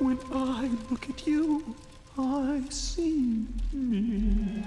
When I look at you, I see me.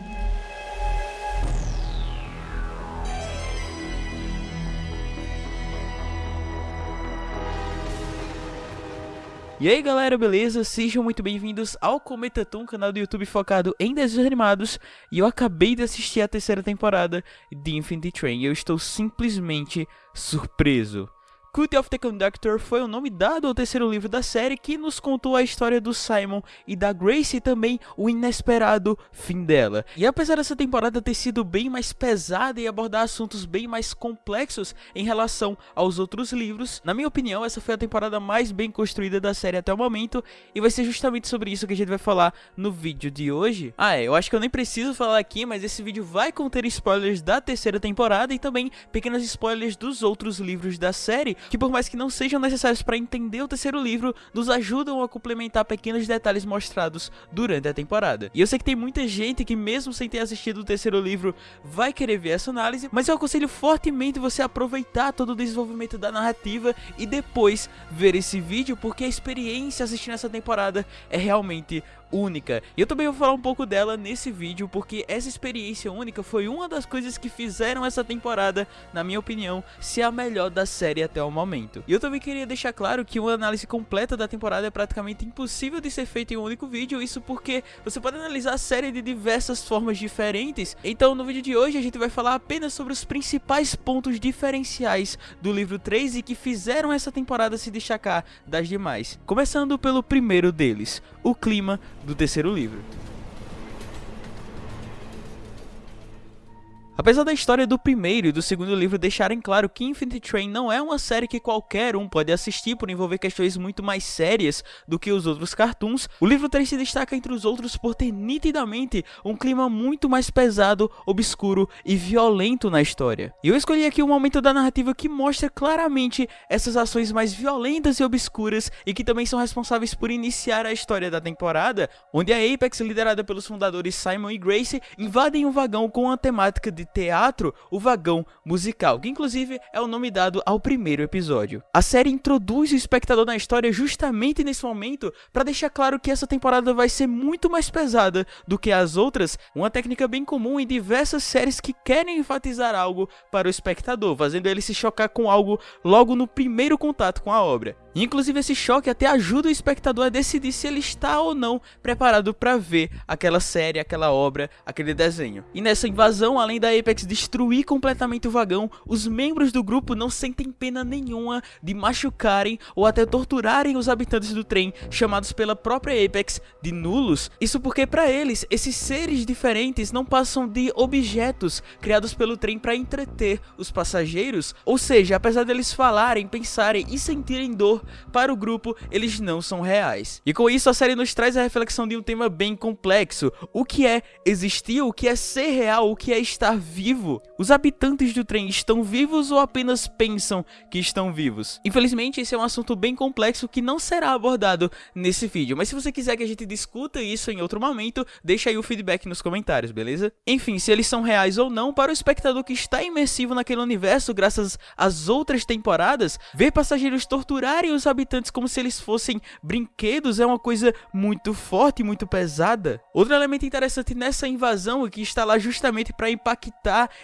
E aí galera, beleza? Sejam muito bem-vindos ao Cometa Toon, canal do YouTube focado em desenhos animados E eu acabei de assistir a terceira temporada de Infinity Train e eu estou simplesmente surpreso Cult of the Conductor foi o nome dado ao terceiro livro da série que nos contou a história do Simon e da Grace e também o inesperado fim dela. E apesar dessa temporada ter sido bem mais pesada e abordar assuntos bem mais complexos em relação aos outros livros, na minha opinião essa foi a temporada mais bem construída da série até o momento e vai ser justamente sobre isso que a gente vai falar no vídeo de hoje. Ah é, eu acho que eu nem preciso falar aqui, mas esse vídeo vai conter spoilers da terceira temporada e também pequenos spoilers dos outros livros da série, que por mais que não sejam necessários para entender o terceiro livro, nos ajudam a complementar pequenos detalhes mostrados durante a temporada. E eu sei que tem muita gente que mesmo sem ter assistido o terceiro livro vai querer ver essa análise, mas eu aconselho fortemente você aproveitar todo o desenvolvimento da narrativa e depois ver esse vídeo, porque a experiência assistindo essa temporada é realmente única. E eu também vou falar um pouco dela nesse vídeo, porque essa experiência única foi uma das coisas que fizeram essa temporada, na minha opinião, ser a melhor da série até o momento. E eu também queria deixar claro que uma análise completa da temporada é praticamente impossível de ser feita em um único vídeo, isso porque você pode analisar a série de diversas formas diferentes. Então no vídeo de hoje a gente vai falar apenas sobre os principais pontos diferenciais do livro 3 e que fizeram essa temporada se destacar das demais. Começando pelo primeiro deles, o clima do terceiro livro. Apesar da história do primeiro e do segundo livro deixarem claro que Infinity Train não é uma série que qualquer um pode assistir por envolver questões muito mais sérias do que os outros cartoons, o livro 3 se destaca entre os outros por ter nitidamente um clima muito mais pesado, obscuro e violento na história. E eu escolhi aqui um momento da narrativa que mostra claramente essas ações mais violentas e obscuras e que também são responsáveis por iniciar a história da temporada, onde a Apex, liderada pelos fundadores Simon e Grace, invadem um vagão com a temática de de teatro, o vagão musical, que inclusive é o nome dado ao primeiro episódio. A série introduz o espectador na história justamente nesse momento para deixar claro que essa temporada vai ser muito mais pesada do que as outras, uma técnica bem comum em diversas séries que querem enfatizar algo para o espectador, fazendo ele se chocar com algo logo no primeiro contato com a obra. Inclusive esse choque até ajuda o espectador a decidir se ele está ou não preparado para ver aquela série, aquela obra, aquele desenho. E nessa invasão, além da Apex destruir completamente o vagão, os membros do grupo não sentem pena nenhuma de machucarem ou até torturarem os habitantes do trem, chamados pela própria Apex de nulos. Isso porque para eles, esses seres diferentes não passam de objetos criados pelo trem para entreter os passageiros, ou seja, apesar deles falarem, pensarem e sentirem dor, para o grupo, eles não são reais. E com isso, a série nos traz a reflexão de um tema bem complexo. O que é existir, o que é ser real, o que é estar vivo? Os habitantes do trem estão vivos ou apenas pensam que estão vivos? Infelizmente, esse é um assunto bem complexo que não será abordado nesse vídeo, mas se você quiser que a gente discuta isso em outro momento, deixa aí o feedback nos comentários, beleza? Enfim, se eles são reais ou não, para o espectador que está imersivo naquele universo graças às outras temporadas, ver passageiros torturarem os habitantes como se eles fossem brinquedos é uma coisa muito forte e muito pesada. Outro elemento interessante nessa invasão, que está lá justamente para impactar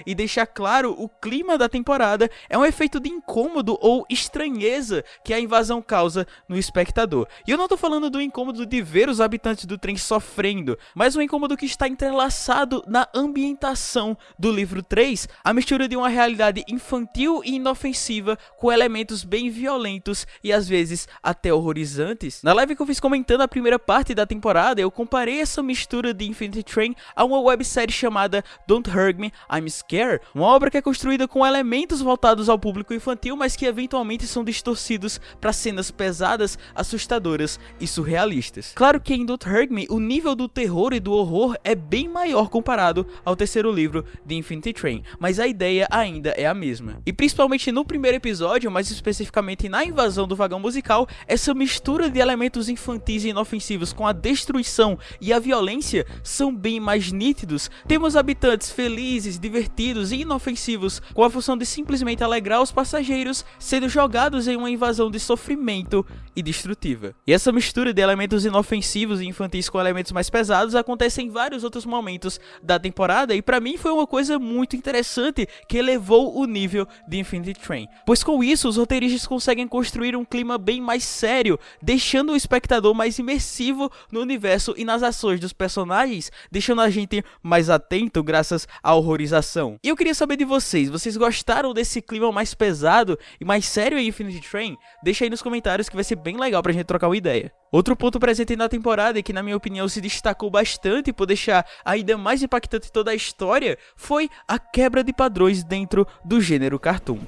e deixar claro o clima da temporada, é um efeito de incômodo ou estranheza que a invasão causa no espectador. E eu não estou falando do incômodo de ver os habitantes do trem sofrendo, mas um incômodo que está entrelaçado na ambientação do livro 3, a mistura de uma realidade infantil e inofensiva com elementos bem violentos e às vezes até horrorizantes. Na live que eu fiz comentando a primeira parte da temporada, eu comparei essa mistura de Infinity Train a uma websérie chamada Don't Hurt Me, I'm Scared, uma obra que é construída com elementos voltados ao público infantil, mas que eventualmente são distorcidos para cenas pesadas, assustadoras e surrealistas. Claro que em Don't Hurt Me, o nível do terror e do horror é bem maior comparado ao terceiro livro de Infinity Train, mas a ideia ainda é a mesma. E principalmente no primeiro episódio, mais especificamente na invasão do vagão musical, essa mistura de elementos infantis e inofensivos com a destruição e a violência são bem mais nítidos. Temos habitantes felizes felizes, divertidos e inofensivos, com a função de simplesmente alegrar os passageiros, sendo jogados em uma invasão de sofrimento e destrutiva. E essa mistura de elementos inofensivos e infantis com elementos mais pesados acontece em vários outros momentos da temporada e para mim foi uma coisa muito interessante que elevou o nível de Infinity Train. Pois com isso os roteiristas conseguem construir um clima bem mais sério, deixando o espectador mais imersivo no universo e nas ações dos personagens, deixando a gente mais atento graças à horrorização. E eu queria saber de vocês, vocês gostaram desse clima mais pesado e mais sério em Infinity Train? Deixa aí nos comentários que vai ser bem legal pra gente trocar uma ideia. Outro ponto presente na temporada e que na minha opinião se destacou bastante por deixar ainda mais impactante toda a história foi a quebra de padrões dentro do gênero cartoon.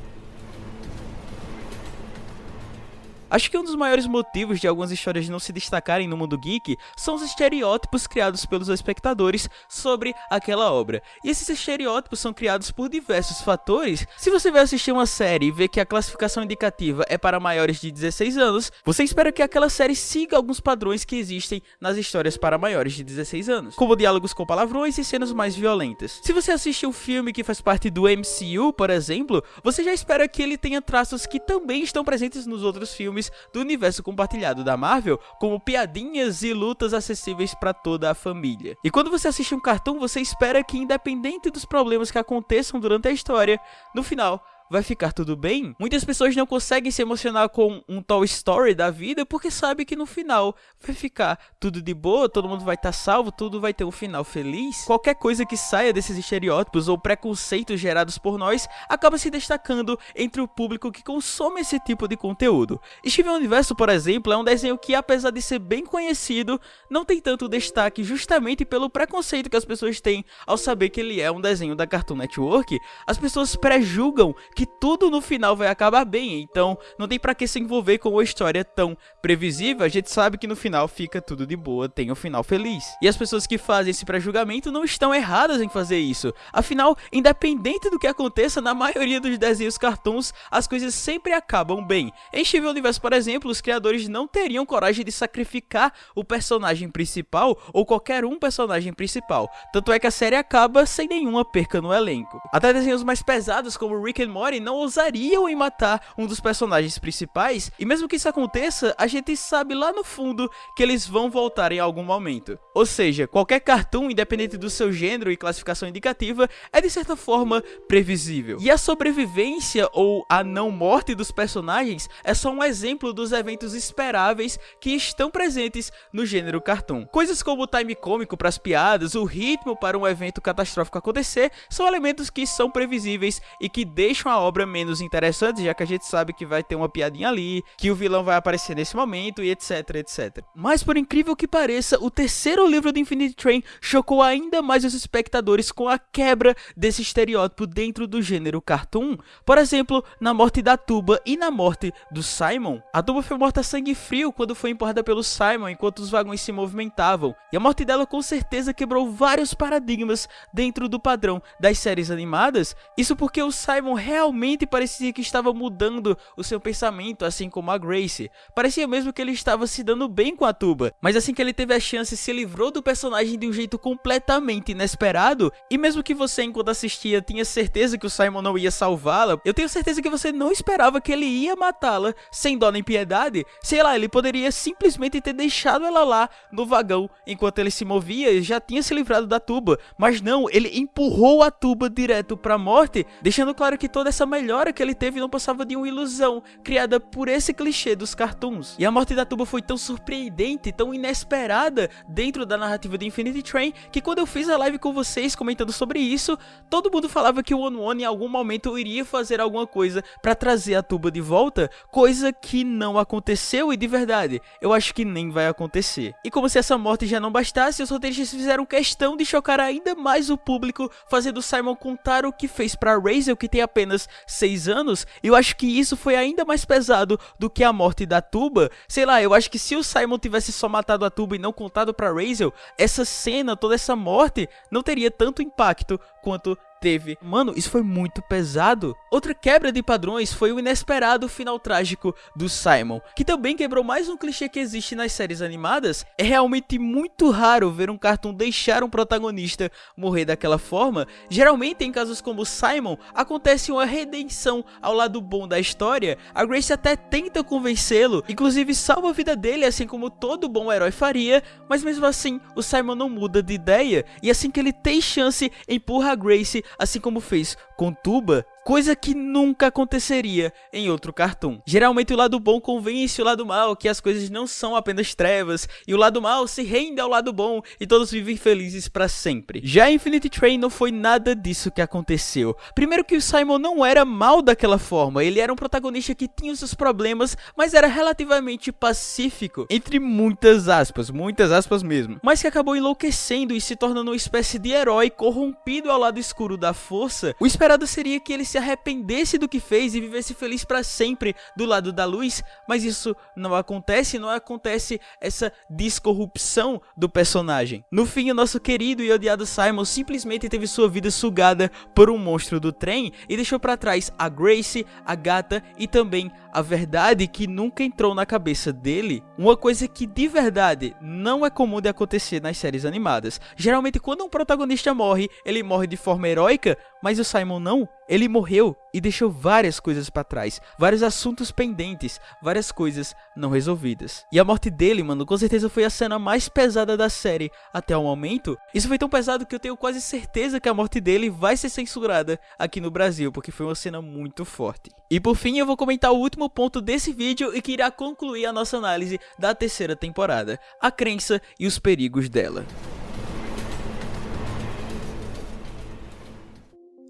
Acho que um dos maiores motivos de algumas histórias não se destacarem no mundo geek são os estereótipos criados pelos espectadores sobre aquela obra. E esses estereótipos são criados por diversos fatores. Se você vai assistir uma série e vê que a classificação indicativa é para maiores de 16 anos, você espera que aquela série siga alguns padrões que existem nas histórias para maiores de 16 anos, como diálogos com palavrões e cenas mais violentas. Se você assiste um filme que faz parte do MCU, por exemplo, você já espera que ele tenha traços que também estão presentes nos outros filmes filmes do universo compartilhado da Marvel, como piadinhas e lutas acessíveis para toda a família. E quando você assiste um cartoon, você espera que, independente dos problemas que aconteçam durante a história, no final vai ficar tudo bem. Muitas pessoas não conseguem se emocionar com um Toy Story da vida porque sabe que no final vai ficar tudo de boa, todo mundo vai estar tá salvo, tudo vai ter um final feliz. Qualquer coisa que saia desses estereótipos ou preconceitos gerados por nós acaba se destacando entre o público que consome esse tipo de conteúdo. Steven Universo, por exemplo, é um desenho que, apesar de ser bem conhecido, não tem tanto destaque justamente pelo preconceito que as pessoas têm ao saber que ele é um desenho da Cartoon Network. As pessoas prejulgam que que tudo no final vai acabar bem, então não tem para que se envolver com uma história tão previsível, a gente sabe que no final fica tudo de boa, tem um final feliz. E as pessoas que fazem esse pré-julgamento não estão erradas em fazer isso, afinal, independente do que aconteça, na maioria dos desenhos cartoons, as coisas sempre acabam bem. Em Steven Universe, por exemplo, os criadores não teriam coragem de sacrificar o personagem principal ou qualquer um personagem principal, tanto é que a série acaba sem nenhuma perca no elenco. Até desenhos mais pesados como Rick and Morty não ousariam em matar um dos personagens principais, e mesmo que isso aconteça, a gente sabe lá no fundo que eles vão voltar em algum momento. Ou seja, qualquer cartoon, independente do seu gênero e classificação indicativa, é de certa forma previsível. E a sobrevivência ou a não morte dos personagens é só um exemplo dos eventos esperáveis que estão presentes no gênero cartoon. Coisas como o time cômico para as piadas, o ritmo para um evento catastrófico acontecer, são elementos que são previsíveis e que deixam a obra menos interessante, já que a gente sabe que vai ter uma piadinha ali, que o vilão vai aparecer nesse momento e etc, etc. Mas por incrível que pareça, o terceiro livro do Infinite Train chocou ainda mais os espectadores com a quebra desse estereótipo dentro do gênero cartoon. Por exemplo, na morte da Tuba e na morte do Simon. A Tuba foi morta a sangue frio quando foi empurrada pelo Simon enquanto os vagões se movimentavam, e a morte dela com certeza quebrou vários paradigmas dentro do padrão das séries animadas. Isso porque o Simon realmente realmente parecia que estava mudando o seu pensamento, assim como a Grace. Parecia mesmo que ele estava se dando bem com a Tuba, mas assim que ele teve a chance, se livrou do personagem de um jeito completamente inesperado. E mesmo que você, enquanto assistia, tinha certeza que o Simon não ia salvá-la, eu tenho certeza que você não esperava que ele ia matá-la sem dó nem piedade. Sei lá, ele poderia simplesmente ter deixado ela lá no vagão enquanto ele se movia e já tinha se livrado da Tuba. Mas não, ele empurrou a Tuba direto para a morte, deixando claro que toda essa melhora que ele teve não passava de uma ilusão criada por esse clichê dos cartoons. E a morte da Tuba foi tão surpreendente, tão inesperada dentro da narrativa de Infinity Train, que quando eu fiz a live com vocês comentando sobre isso, todo mundo falava que o One One em algum momento iria fazer alguma coisa para trazer a Tuba de volta, coisa que não aconteceu e de verdade, eu acho que nem vai acontecer. E como se essa morte já não bastasse, os roteiristas fizeram questão de chocar ainda mais o público, fazendo Simon contar o que fez para Razel, que tem apenas seis anos, eu acho que isso foi ainda mais pesado do que a morte da Tuba. Sei lá, eu acho que se o Simon tivesse só matado a Tuba e não contado pra Razel, essa cena, toda essa morte, não teria tanto impacto quanto teve. Mano, isso foi muito pesado. Outra quebra de padrões foi o inesperado final trágico do Simon, que também quebrou mais um clichê que existe nas séries animadas. É realmente muito raro ver um cartoon deixar um protagonista morrer daquela forma. Geralmente, em casos como Simon, acontece uma redenção ao lado bom da história. A Grace até tenta convencê-lo, inclusive salva a vida dele, assim como todo bom herói faria, mas mesmo assim, o Simon não muda de ideia, e assim que ele tem chance, empurra a Grace assim como fez com Tuba, coisa que nunca aconteceria em outro cartoon. Geralmente o lado bom convence o lado mal que as coisas não são apenas trevas, e o lado mal se rende ao lado bom e todos vivem felizes para sempre. Já Infinity Train não foi nada disso que aconteceu. Primeiro que o Simon não era mal daquela forma, ele era um protagonista que tinha os seus problemas, mas era relativamente pacífico, entre muitas aspas, muitas aspas mesmo, mas que acabou enlouquecendo e se tornando uma espécie de herói corrompido ao lado escuro da força. O esperado seria que ele se arrependesse do que fez e vivesse feliz para sempre do lado da luz, mas isso não acontece, não acontece essa descorrupção do personagem. No fim, o nosso querido e odiado Simon simplesmente teve sua vida sugada por um monstro do trem e deixou para trás a Grace, a gata e também a verdade que nunca entrou na cabeça dele. Uma coisa que de verdade não é comum de acontecer nas séries animadas. Geralmente quando um protagonista morre, ele morre de forma heróica, mas o Simon não. Ele morreu e deixou várias coisas para trás, vários assuntos pendentes, várias coisas não resolvidas. E a morte dele, mano, com certeza foi a cena mais pesada da série até o momento. Isso foi tão pesado que eu tenho quase certeza que a morte dele vai ser censurada aqui no Brasil, porque foi uma cena muito forte. E por fim, eu vou comentar o último ponto desse vídeo e que irá concluir a nossa análise da terceira temporada, a crença e os perigos dela.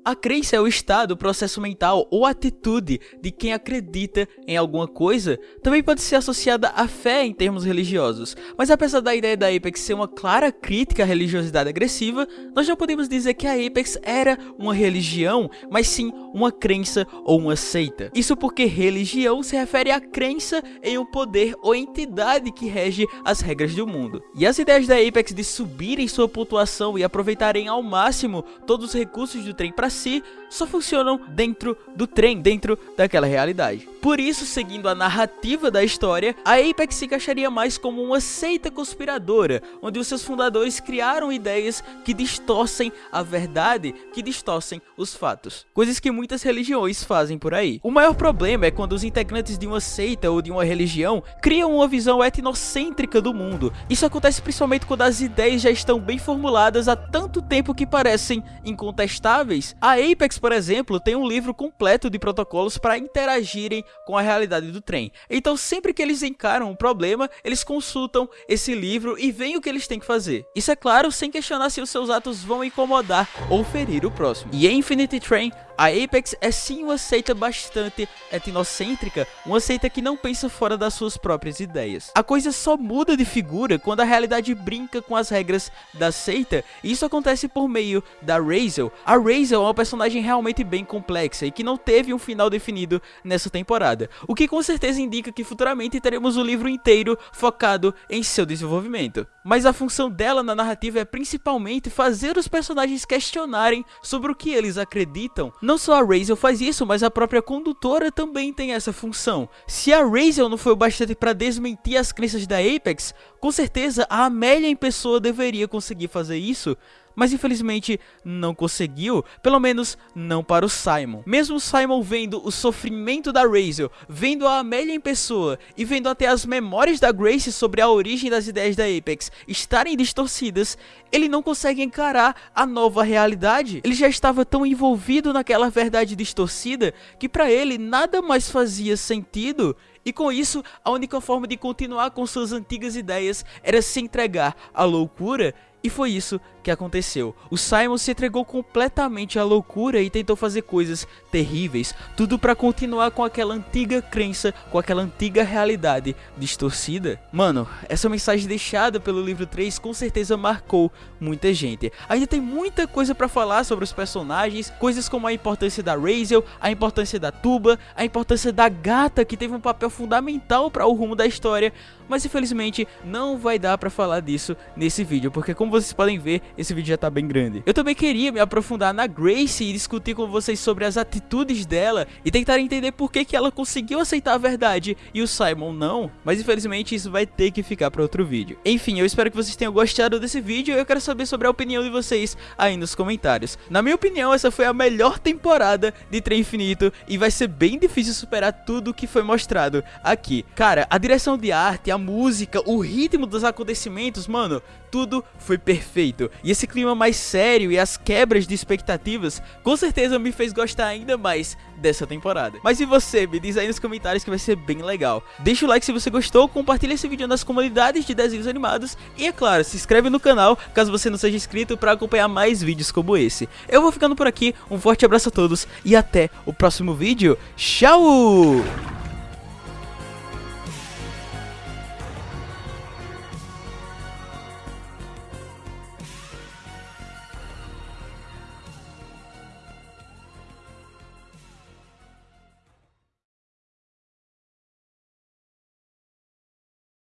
A crença é o estado, processo mental ou atitude de quem acredita em alguma coisa. Também pode ser associada à fé em termos religiosos. Mas apesar da ideia da Apex ser uma clara crítica à religiosidade agressiva, nós não podemos dizer que a Apex era uma religião, mas sim uma crença ou uma seita. Isso porque religião se refere à crença em um poder ou entidade que rege as regras do mundo. E as ideias da Apex de subirem sua pontuação e aproveitarem ao máximo todos os recursos do trem para si só funcionam dentro do trem, dentro daquela realidade. Por isso, seguindo a narrativa da história, a Apex se encaixaria mais como uma seita conspiradora, onde os seus fundadores criaram ideias que distorcem a verdade, que distorcem os fatos. Coisas que muitas religiões fazem por aí. O maior problema é quando os integrantes de uma seita ou de uma religião criam uma visão etnocêntrica do mundo. Isso acontece principalmente quando as ideias já estão bem formuladas há tanto tempo que parecem incontestáveis a Apex, por exemplo, tem um livro completo de protocolos para interagirem com a realidade do trem. Então, sempre que eles encaram um problema, eles consultam esse livro e veem o que eles têm que fazer. Isso é claro, sem questionar se os seus atos vão incomodar ou ferir o próximo. E em Infinity Train, a Apex é sim uma seita bastante etnocêntrica, uma seita que não pensa fora das suas próprias ideias. A coisa só muda de figura quando a realidade brinca com as regras da seita, e isso acontece por meio da Razel. A Razel é uma personagem realmente bem complexa e que não teve um final definido nessa temporada, o que com certeza indica que futuramente teremos o livro inteiro focado em seu desenvolvimento. Mas a função dela na narrativa é principalmente fazer os personagens questionarem sobre o que eles acreditam, não só a Razel faz isso, mas a própria condutora também tem essa função. Se a Razel não foi o bastante para desmentir as crenças da Apex, com certeza a Amélia em pessoa deveria conseguir fazer isso, mas infelizmente não conseguiu, pelo menos não para o Simon. Mesmo Simon vendo o sofrimento da Razel, vendo a Amélia em pessoa e vendo até as memórias da Grace sobre a origem das ideias da Apex estarem distorcidas, ele não consegue encarar a nova realidade. Ele já estava tão envolvido naquela verdade distorcida que para ele nada mais fazia sentido e com isso, a única forma de continuar com suas antigas ideias era se entregar à loucura e foi isso que aconteceu. O Simon se entregou completamente à loucura e tentou fazer coisas terríveis, tudo para continuar com aquela antiga crença, com aquela antiga realidade distorcida. Mano, essa mensagem deixada pelo livro 3 com certeza marcou muita gente. Ainda tem muita coisa para falar sobre os personagens, coisas como a importância da Razel, a importância da Tuba, a importância da gata que teve um papel fundamental para o rumo da história, mas infelizmente não vai dar para falar disso nesse vídeo, porque como vocês podem ver, esse vídeo já tá bem grande. Eu também queria me aprofundar na Grace e discutir com vocês sobre as atitudes dela e tentar entender por que, que ela conseguiu aceitar a verdade e o Simon não, mas infelizmente isso vai ter que ficar para outro vídeo. Enfim, eu espero que vocês tenham gostado desse vídeo e eu quero saber sobre a opinião de vocês aí nos comentários. Na minha opinião, essa foi a melhor temporada de Trem Infinito e vai ser bem difícil superar tudo que foi mostrado aqui. Cara, a direção de arte, a música, o ritmo dos acontecimentos, mano, tudo foi perfeito. E esse clima mais sério e as quebras de expectativas com certeza me fez gostar ainda mais dessa temporada. Mas e você? Me diz aí nos comentários que vai ser bem legal. Deixa o like se você gostou, compartilha esse vídeo nas comunidades de desenhos animados e é claro, se inscreve no canal caso você não seja inscrito para acompanhar mais vídeos como esse. Eu vou ficando por aqui, um forte abraço a todos e até o próximo vídeo. Tchau!